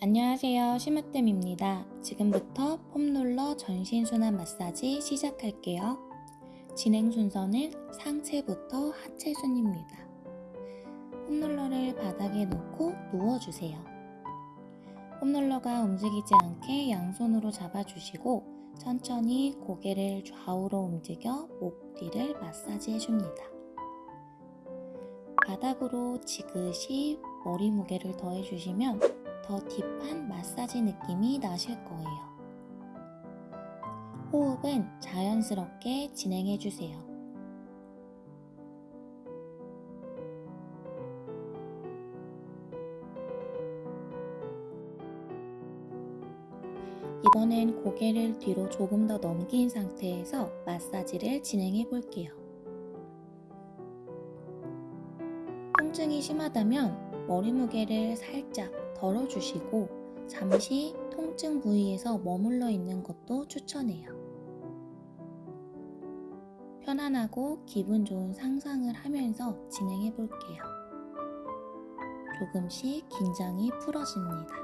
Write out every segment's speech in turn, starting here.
안녕하세요. 심으뜸입니다. 지금부터 폼롤러 전신순환 마사지 시작할게요. 진행 순서는 상체부터 하체 순입니다. 폼롤러를 바닥에 놓고 누워주세요. 폼롤러가 움직이지 않게 양손으로 잡아주시고 천천히 고개를 좌우로 움직여 목 뒤를 마사지 해줍니다. 바닥으로 지그시 머리 무게를 더해주시면 더 딥한 마사지 느낌이 나실 거예요. 호흡은 자연스럽게 진행해 주세요. 이번엔 고개를 뒤로 조금 더 넘긴 상태에서 마사지를 진행해 볼게요. 통증이 심하다면 머리 무게를 살짝 덜어주시고 잠시 통증 부위에서 머물러 있는 것도 추천해요. 편안하고 기분 좋은 상상을 하면서 진행해 볼게요. 조금씩 긴장이 풀어집니다.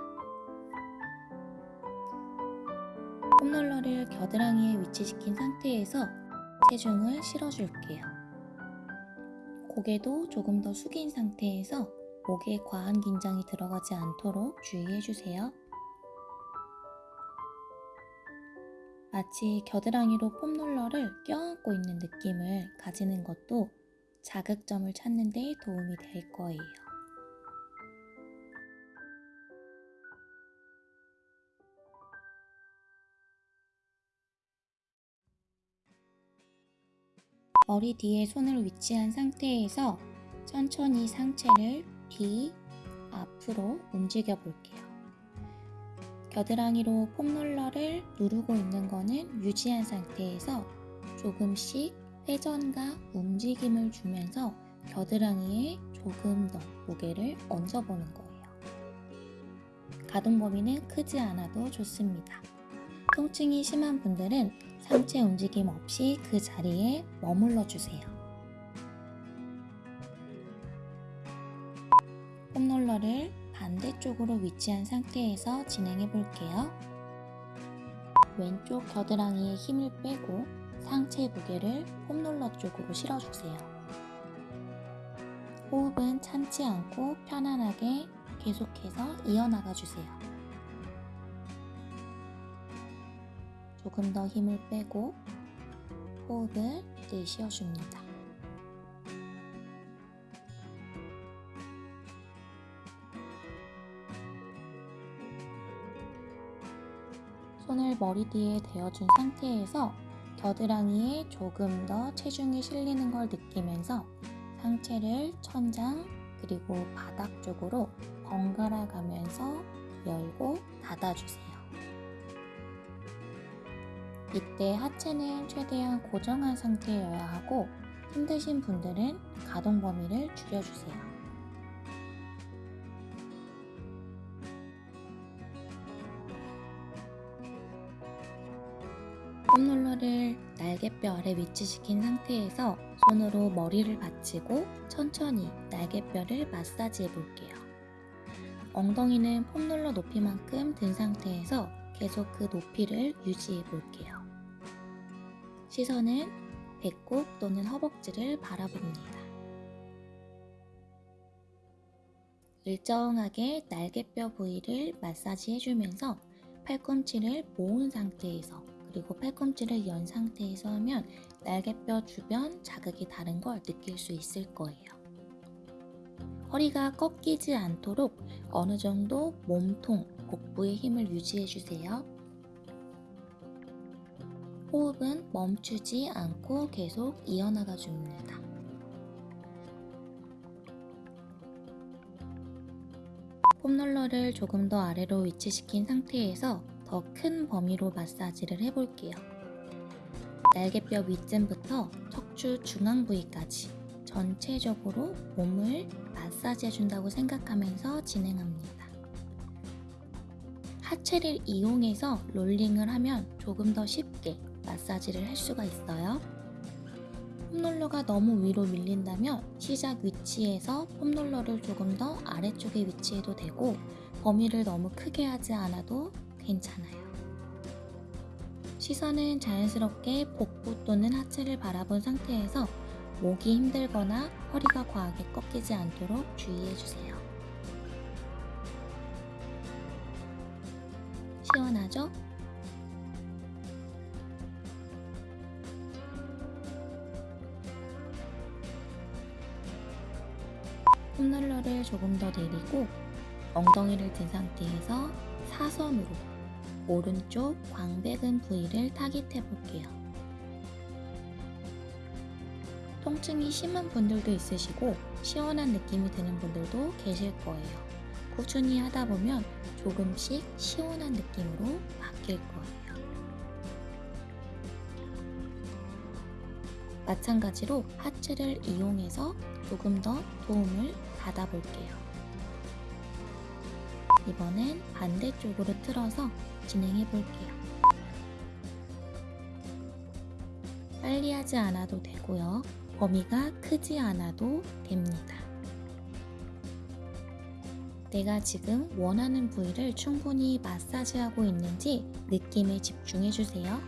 폼롤러를 겨드랑이에 위치시킨 상태에서 체중을 실어줄게요. 고개도 조금 더 숙인 상태에서 목에 과한 긴장이 들어가지 않도록 주의해주세요. 마치 겨드랑이로 폼롤러를 껴안고 있는 느낌을 가지는 것도 자극점을 찾는 데 도움이 될 거예요. 머리 뒤에 손을 위치한 상태에서 천천히 상체를 뒤, 앞으로 움직여 볼게요. 겨드랑이로 폼롤러를 누르고 있는 거는 유지한 상태에서 조금씩 회전과 움직임을 주면서 겨드랑이에 조금 더 무게를 얹어보는 거예요. 가동 범위는 크지 않아도 좋습니다. 통증이 심한 분들은 상체 움직임 없이 그 자리에 머물러 주세요. 폼롤러를 반대쪽으로 위치한 상태에서 진행해 볼게요. 왼쪽 겨드랑이에 힘을 빼고 상체 무게를 폼롤러 쪽으로 실어주세요. 호흡은 참지 않고 편안하게 계속해서 이어나가 주세요. 조금 더 힘을 빼고 호흡을 내쉬어 줍니다. 머리 뒤에 대어준 상태에서 겨드랑이에 조금 더 체중이 실리는 걸 느끼면서 상체를 천장 그리고 바닥 쪽으로 번갈아 가면서 열고 닫아주세요. 이때 하체는 최대한 고정한 상태여야 하고 힘드신 분들은 가동 범위를 줄여주세요. 폼롤러를 날개뼈 아래 위치시킨 상태에서 손으로 머리를 받치고 천천히 날개뼈를 마사지해 볼게요. 엉덩이는 폼롤러 높이만큼 든 상태에서 계속 그 높이를 유지해 볼게요. 시선은 배꼽 또는 허벅지를 바라봅니다. 일정하게 날개뼈 부위를 마사지 해주면서 팔꿈치를 모은 상태에서 그리고 팔꿈치를 연 상태에서 하면 날개뼈 주변 자극이 다른 걸 느낄 수 있을 거예요. 허리가 꺾이지 않도록 어느 정도 몸통, 복부의 힘을 유지해 주세요. 호흡은 멈추지 않고 계속 이어나가 줍니다. 폼롤러를 조금 더 아래로 위치시킨 상태에서 더 큰 범위로 마사지를 해볼게요. 날개뼈 윗쯤부터 척추 중앙 부위까지 전체적으로 몸을 마사지 해준다고 생각하면서 진행합니다. 하체를 이용해서 롤링을 하면 조금 더 쉽게 마사지를 할 수가 있어요. 폼롤러가 너무 위로 밀린다면 시작 위치에서 폼롤러를 조금 더 아래쪽에 위치해도 되고 범위를 너무 크게 하지 않아도 괜찮아요. 시선은 자연스럽게 복부 또는 하체를 바라본 상태에서 목이 힘들거나 허리가 과하게 꺾이지 않도록 주의해주세요. 시원하죠? 홈롤러를 조금 더 내리고 엉덩이를 든 상태에서 사선으로 오른쪽 광배근 부위를 타깃해 볼게요. 통증이 심한 분들도 있으시고 시원한 느낌이 드는 분들도 계실 거예요. 꾸준히 하다 보면 조금씩 시원한 느낌으로 바뀔 거예요. 마찬가지로 하체를 이용해서 조금 더 도움을 받아볼게요. 이번엔 반대쪽으로 틀어서 진행해 볼게요. 빨리 하지 않아도 되고요. 범위가 크지 않아도 됩니다. 내가 지금 원하는 부위를 충분히 마사지하고 있는지 느낌에 집중해 주세요.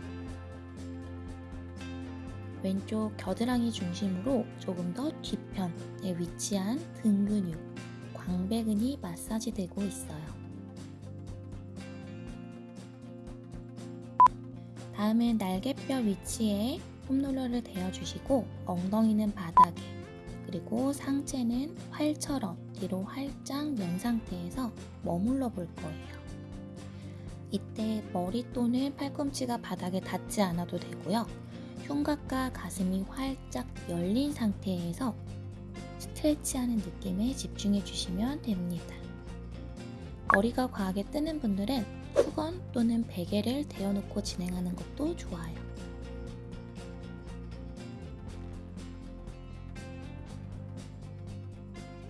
왼쪽 겨드랑이 중심으로 조금 더 뒤편에 위치한 등 근육, 광배근이 마사지되고 있어요. 다음은 날개뼈 위치에 홈롤러를 대어주시고 엉덩이는 바닥에 그리고 상체는 활처럼 뒤로 활짝 연 상태에서 머물러 볼 거예요. 이때 머리 또는 팔꿈치가 바닥에 닿지 않아도 되고요. 흉곽과 가슴이 활짝 열린 상태에서 스트레치하는 느낌에 집중해 주시면 됩니다. 머리가 과하게 뜨는 분들은 수건 또는 베개를 대어놓고 진행하는 것도 좋아요.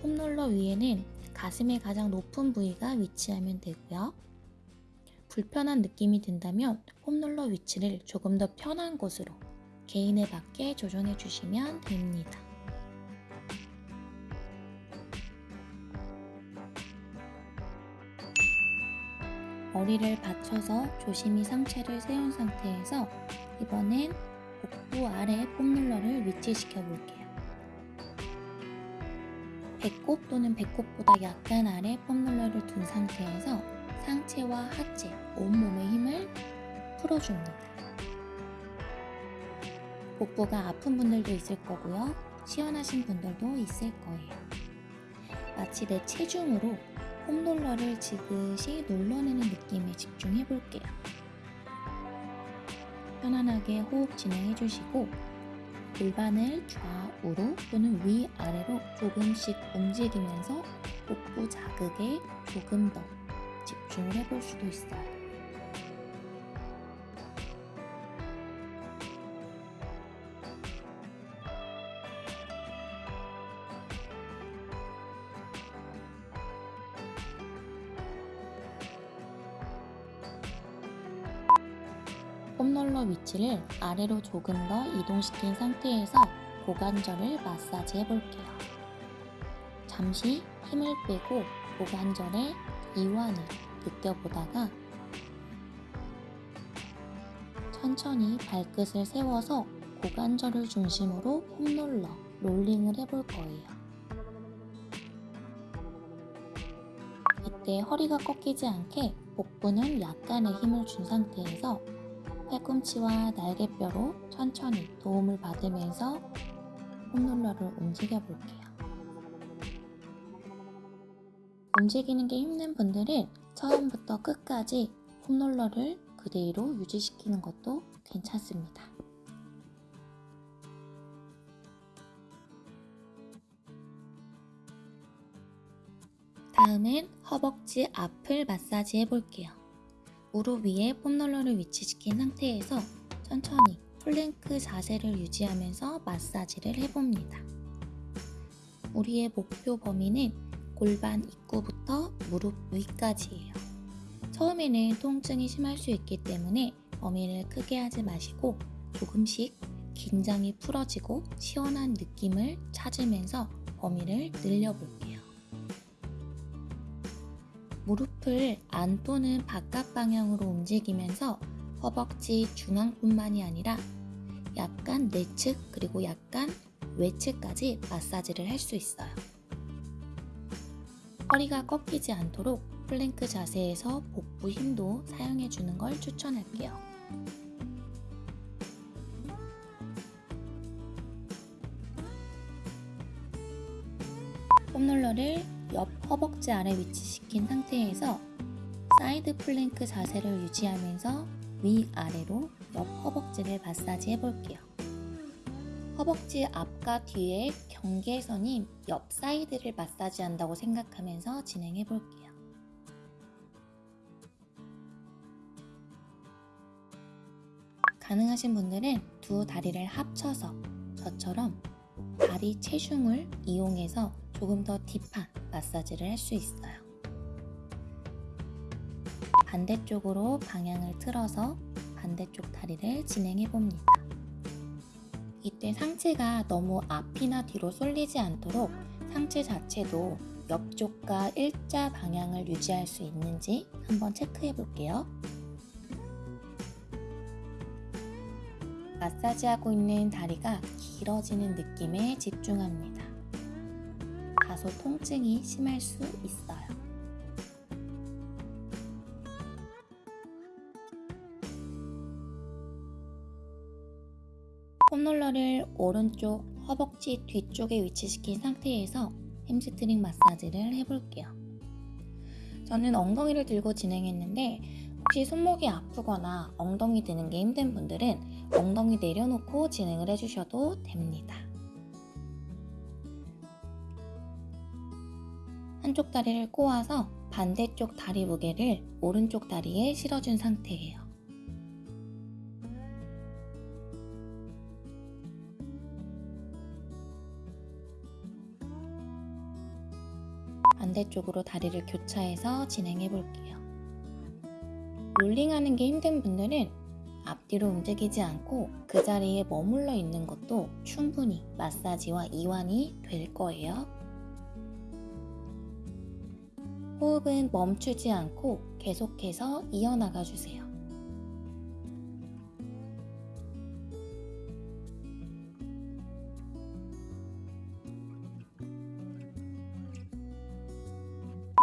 홈롤러 위에는 가슴의 가장 높은 부위가 위치하면 되고요. 불편한 느낌이 든다면 홈롤러 위치를 조금 더 편한 곳으로 개인에 맞게 조정해 주시면 됩니다. 머리를 받쳐서 조심히 상체를 세운 상태에서 이번엔 복부 아래 폼롤러를 위치시켜 볼게요. 배꼽 또는 배꼽보다 약간 아래 폼롤러를 둔 상태에서 상체와 하체, 온몸의 힘을 풀어줍니다. 복부가 아픈 분들도 있을 거고요. 시원하신 분들도 있을 거예요. 마치 내 체중으로 홈롤러를 지그시 눌러내는 느낌에 집중해 볼게요. 편안하게 호흡 진행해 주시고 골반을 좌우로 또는 위아래로 조금씩 움직이면서 복부 자극에 조금 더 집중을 해볼 수도 있어요. 아래로 조금 더 이동시킨 상태에서 고관절을 마사지 해볼게요. 잠시 힘을 빼고 고관절의 이완을 느껴보다가 천천히 발끝을 세워서 고관절을 중심으로 홈롤러, 롤링을 해볼 거예요. 이때 허리가 꺾이지 않게 복부는 약간의 힘을 준 상태에서 팔꿈치와 날개뼈로 천천히 도움을 받으면서 홈롤러를 움직여 볼게요. 움직이는 게 힘든 분들은 처음부터 끝까지 홈롤러를 그대로 유지시키는 것도 괜찮습니다. 다음은 허벅지 앞을 마사지 해볼게요. 무릎 위에 foam roller를 위치시킨 상태에서 천천히 플랭크 자세를 유지하면서 마사지를 해봅니다. 우리의 목표 범위는 골반 입구부터 무릎 위까지예요. 처음에는 통증이 심할 수 있기 때문에 범위를 크게 하지 마시고 조금씩 긴장이 풀어지고 시원한 느낌을 찾으면서 범위를 늘려볼게요. 무릎을 안 또는 바깥 방향으로 움직이면서 허벅지 중앙뿐만이 아니라 약간 내측 그리고 약간 외측까지 마사지를 할 수 있어요. 허리가 꺾이지 않도록 플랭크 자세에서 복부 힘도 사용해 주는 걸 추천할게요. foam roller를 옆 허벅지 아래 위치시킨 상태에서 side plank 자세를 유지하면서 위아래로 옆 허벅지를 마사지 해볼게요. 허벅지 앞과 뒤의 경계선인 옆 사이드를 마사지 한다고 생각하면서 진행해 볼게요. 가능하신 분들은 두 다리를 합쳐서 저처럼 다리 체중을 이용해서 조금 더 딥한 마사지를 할 수 있어요. 반대쪽으로 방향을 틀어서 반대쪽 다리를 진행해 봅니다. 이때 상체가 너무 앞이나 뒤로 쏠리지 않도록 상체 자체도 옆쪽과 일자 방향을 유지할 수 있는지 한번 체크해 볼게요. 마사지하고 있는 다리가 길어지는 느낌에 집중합니다. 다소 통증이 심할 수 있어요. foam roller를 오른쪽 허벅지 뒤쪽에 위치시킨 상태에서 햄스트링 마사지를 해볼게요. 저는 엉덩이를 들고 진행했는데 혹시 손목이 아프거나 엉덩이 드는 게 힘든 분들은 엉덩이 내려놓고 진행을 해주셔도 됩니다. 한쪽 다리를 꼬아서 반대쪽 다리 무게를 오른쪽 다리에 실어준 상태예요. 반대쪽으로 다리를 교차해서 진행해 볼게요. 롤링하는 게 힘든 분들은 앞뒤로 움직이지 않고 그 자리에 머물러 있는 것도 충분히 마사지와 이완이 될 거예요. 호흡은 멈추지 않고 계속해서 이어나가 주세요.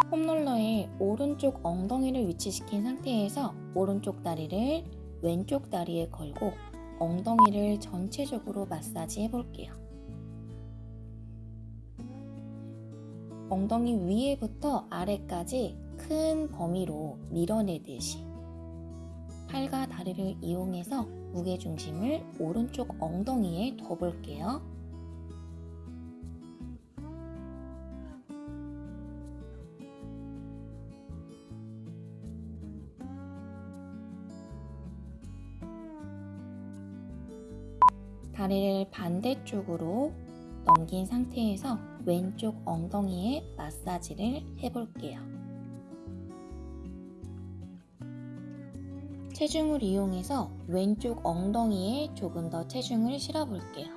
폼롤러의 오른쪽 엉덩이를 위치시킨 상태에서 오른쪽 다리를 왼쪽 다리에 걸고 엉덩이를 전체적으로 마사지 해볼게요. 엉덩이 위에부터 아래까지 큰 범위로 밀어내듯이 팔과 다리를 이용해서 무게중심을 오른쪽 엉덩이에 둬볼게요. 다리를 반대쪽으로 넘긴 상태에서 왼쪽 엉덩이에 마사지를 해볼게요. 체중을 이용해서 왼쪽 엉덩이에 조금 더 체중을 실어볼게요.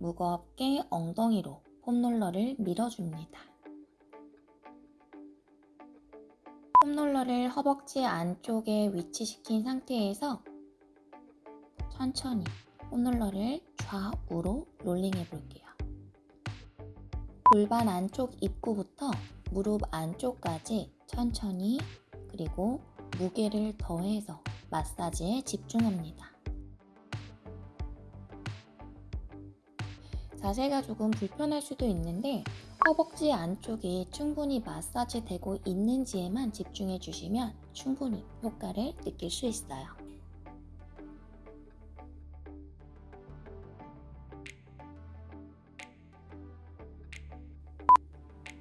무겁게 엉덩이로 폼롤러를 밀어줍니다. 폼롤러를 허벅지 안쪽에 위치시킨 상태에서 천천히 폼롤러를 좌우로 롤링해 볼게요. 골반 안쪽 입구부터 무릎 안쪽까지 천천히 그리고 무게를 더해서 마사지에 집중합니다. 자세가 조금 불편할 수도 있는데 허벅지 안쪽이 충분히 마사지 되고 있는지에만 집중해 주시면 충분히 효과를 느낄 수 있어요.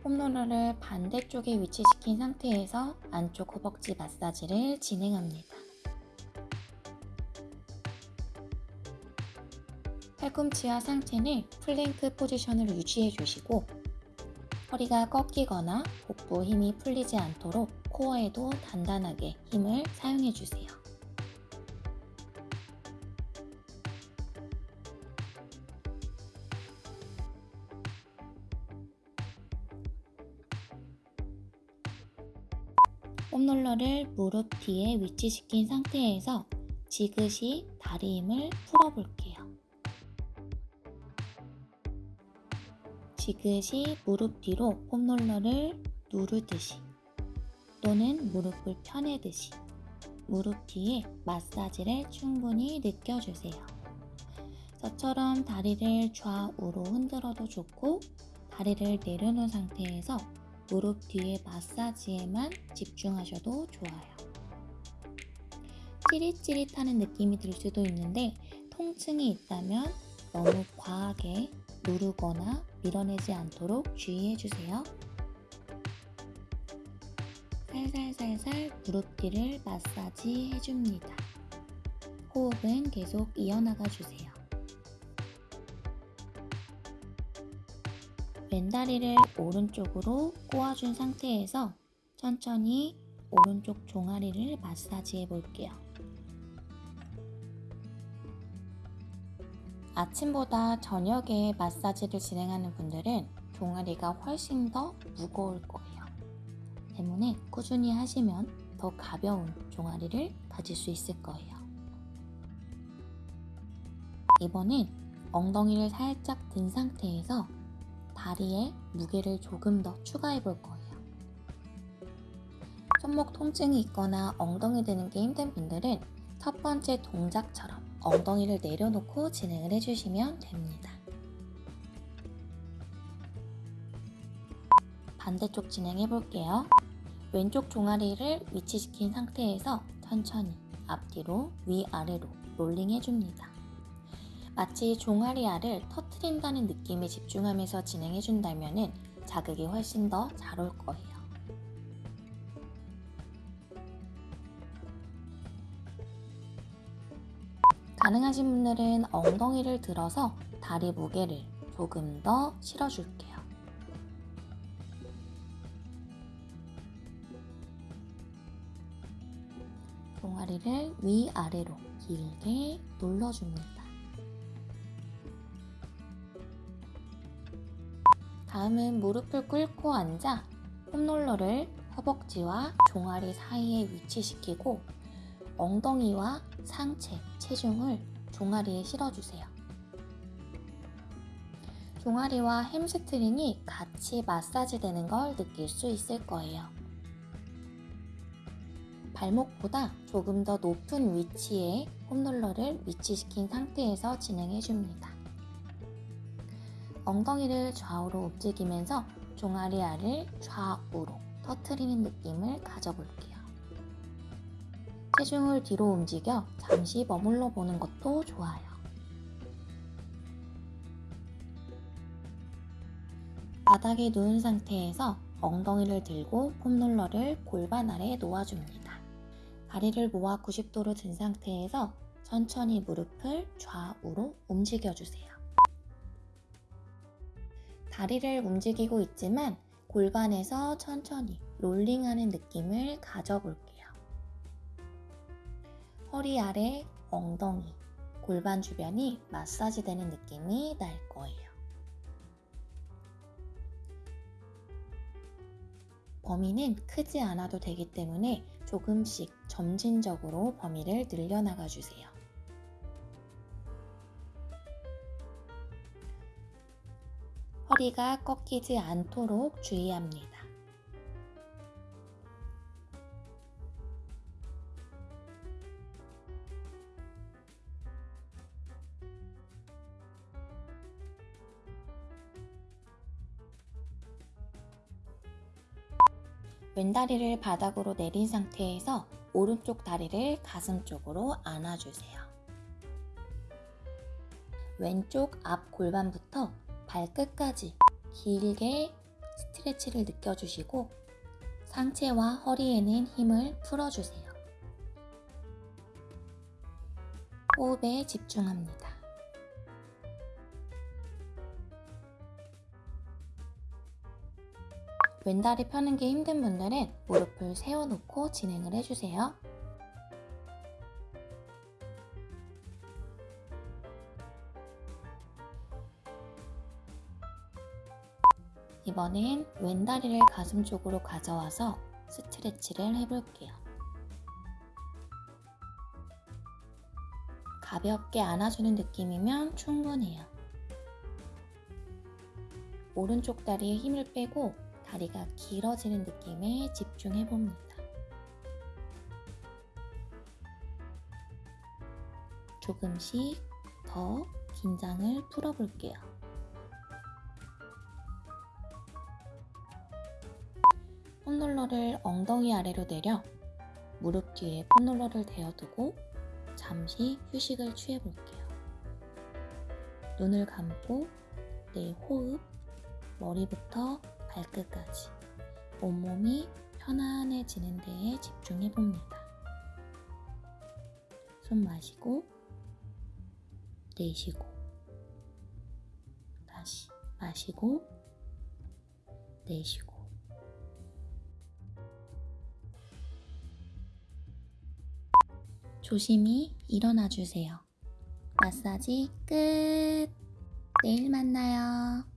폼롤러를 반대쪽에 위치시킨 상태에서 안쪽 허벅지 마사지를 진행합니다. 팔꿈치와 상체는 plank position을 유지해 주시고 허리가 꺾이거나 복부 힘이 풀리지 않도록 코어에도 단단하게 힘을 사용해주세요. foam roller를 무릎 뒤에 위치시킨 상태에서 지그시 다리 힘을 풀어볼게요. 지그시 무릎 뒤로 폼롤러를 누르듯이 또는 무릎을 펴내듯이 무릎 뒤에 마사지를 충분히 느껴주세요. 저처럼 다리를 좌우로 흔들어도 좋고 다리를 내려놓은 상태에서 무릎 뒤에 마사지에만 집중하셔도 좋아요. 찌릿찌릿하는 느낌이 들 수도 있는데 통증이 있다면 너무 과하게 누르거나 밀어내지 않도록 주의해주세요. 살살살살 무릎 뒤를 마사지 해줍니다. 호흡은 계속 이어나가 주세요. 왼다리를 오른쪽으로 꼬아준 상태에서 천천히 오른쪽 종아리를 마사지 해 볼게요. 아침보다 저녁에 마사지를 진행하는 분들은 종아리가 훨씬 더 무거울 거예요. 때문에 꾸준히 하시면 더 가벼운 종아리를 가질 수 있을 거예요. 이번엔 엉덩이를 살짝 든 상태에서 다리에 무게를 조금 더 추가해 볼 거예요. 손목 통증이 있거나 엉덩이 드는 게 힘든 분들은 첫 번째 동작처럼 엉덩이를 내려놓고 진행을 해주시면 됩니다. 반대쪽 진행해 볼게요. 왼쪽 종아리를 위치시킨 상태에서 천천히 앞뒤로 위아래로 롤링 해줍니다. 마치 종아리 알을 터트린다는 느낌에 집중하면서 진행해준다면 자극이 훨씬 더 잘 올 거예요. 가능하신 분들은 엉덩이를 들어서 다리 무게를 조금 더 실어줄게요. 종아리를 위아래로 길게 눌러줍니다. 다음은 무릎을 꿇고 앉아 foam roller를 허벅지와 종아리 사이에 위치시키고 엉덩이와 상체, 체중을 종아리에 실어주세요. 종아리와 햄스트링이 같이 마사지 되는 걸 느낄 수 있을 거예요. 발목보다 조금 더 높은 위치에 폼롤러를 위치시킨 상태에서 진행해 줍니다. 엉덩이를 좌우로 움직이면서 종아리 알을 좌우로 터트리는 느낌을 가져볼게요. 체중을 뒤로 움직여 잠시 머물러 보는 것도 좋아요. 바닥에 누운 상태에서 엉덩이를 들고 폼롤러를 골반 아래에 놓아줍니다. 다리를 모아 90도로 든 상태에서 천천히 무릎을 좌우로 움직여주세요. 다리를 움직이고 있지만 골반에서 천천히 롤링하는 느낌을 가져볼게요. 허리 아래, 엉덩이, 골반 주변이 마사지 되는 느낌이 날 거예요. 범위는 크지 않아도 되기 때문에 조금씩 점진적으로 범위를 늘려나가 주세요. 허리가 꺾이지 않도록 주의합니다. 왼다리를 바닥으로 내린 상태에서 오른쪽 다리를 가슴 쪽으로 안아주세요. 왼쪽 앞 골반부터 발끝까지 길게 스트레치를 느껴주시고 상체와 허리에는 힘을 풀어주세요. 호흡에 집중합니다. 왼다리 펴는 게 힘든 분들은 무릎을 세워놓고 진행을 해주세요. 이번엔 왼다리를 가슴 쪽으로 가져와서 스트레치를 해볼게요. 가볍게 안아주는 느낌이면 충분해요. 오른쪽 다리에 힘을 빼고 다리가 길어지는 느낌에 집중해 봅니다. 조금씩 더 긴장을 풀어볼게요. 폰롤러를 엉덩이 아래로 내려 무릎 뒤에 폰롤러를 대어두고 잠시 휴식을 취해볼게요. 눈을 감고 내 호흡, 머리부터 발끝까지 온몸이 편안해지는 데에 집중해 봅니다. 숨 마시고 내쉬고 다시 마시고 내쉬고 조심히 일어나 주세요. 마사지 끝. 내일 만나요.